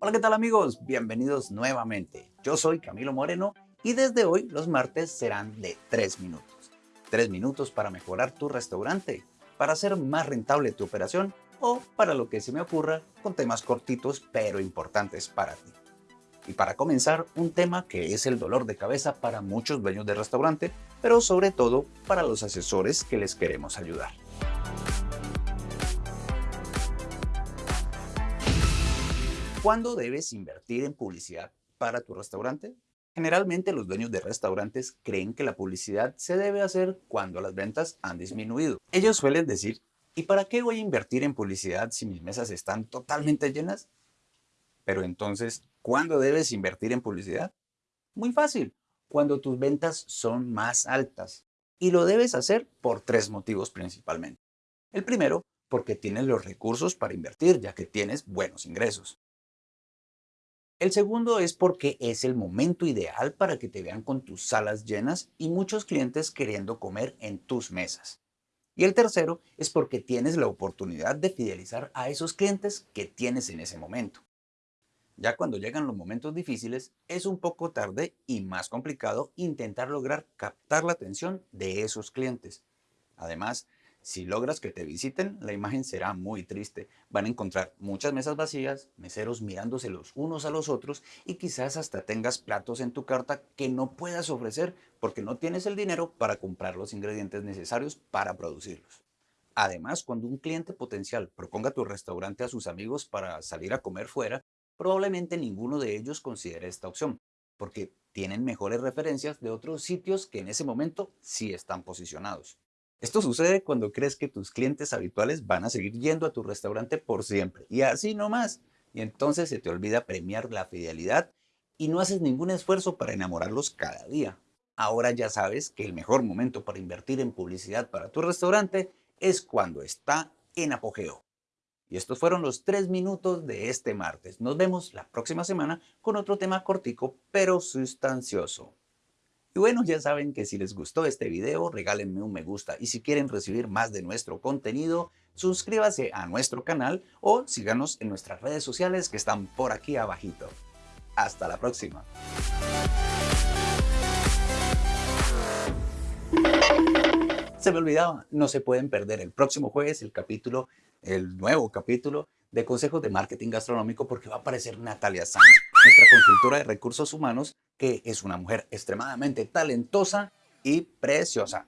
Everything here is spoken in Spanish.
Hola, ¿qué tal amigos? Bienvenidos nuevamente. Yo soy Camilo Moreno y desde hoy los martes serán de 3 minutos. 3 minutos para mejorar tu restaurante, para hacer más rentable tu operación o para lo que se me ocurra con temas cortitos pero importantes para ti. Y para comenzar, un tema que es el dolor de cabeza para muchos dueños de restaurante, pero sobre todo para los asesores que les queremos ayudar. ¿Cuándo debes invertir en publicidad para tu restaurante? Generalmente los dueños de restaurantes creen que la publicidad se debe hacer cuando las ventas han disminuido. Ellos suelen decir, ¿y para qué voy a invertir en publicidad si mis mesas están totalmente llenas? Pero entonces, ¿cuándo debes invertir en publicidad? Muy fácil, cuando tus ventas son más altas. Y lo debes hacer por tres motivos principalmente. El primero, porque tienes los recursos para invertir, ya que tienes buenos ingresos. El segundo es porque es el momento ideal para que te vean con tus salas llenas y muchos clientes queriendo comer en tus mesas. Y el tercero es porque tienes la oportunidad de fidelizar a esos clientes que tienes en ese momento. Ya cuando llegan los momentos difíciles, es un poco tarde y más complicado intentar lograr captar la atención de esos clientes. Además, si logras que te visiten, la imagen será muy triste. Van a encontrar muchas mesas vacías, meseros mirándose los unos a los otros y quizás hasta tengas platos en tu carta que no puedas ofrecer porque no tienes el dinero para comprar los ingredientes necesarios para producirlos. Además, cuando un cliente potencial proponga tu restaurante a sus amigos para salir a comer fuera, probablemente ninguno de ellos considere esta opción, porque tienen mejores referencias de otros sitios que en ese momento sí están posicionados. Esto sucede cuando crees que tus clientes habituales van a seguir yendo a tu restaurante por siempre, y así no más. Y entonces se te olvida premiar la fidelidad y no haces ningún esfuerzo para enamorarlos cada día. Ahora ya sabes que el mejor momento para invertir en publicidad para tu restaurante es cuando está en apogeo. Y estos fueron los tres minutos de este martes. Nos vemos la próxima semana con otro tema cortico pero sustancioso. Y bueno, ya saben que si les gustó este video, regálenme un me gusta. Y si quieren recibir más de nuestro contenido, suscríbase a nuestro canal o síganos en nuestras redes sociales que están por aquí abajito. Hasta la próxima. Se me olvidaba, no se pueden perder el próximo jueves el capítulo el nuevo capítulo de Consejos de Marketing Gastronómico porque va a aparecer Natalia Sanz, nuestra consultora de recursos humanos, que es una mujer extremadamente talentosa y preciosa.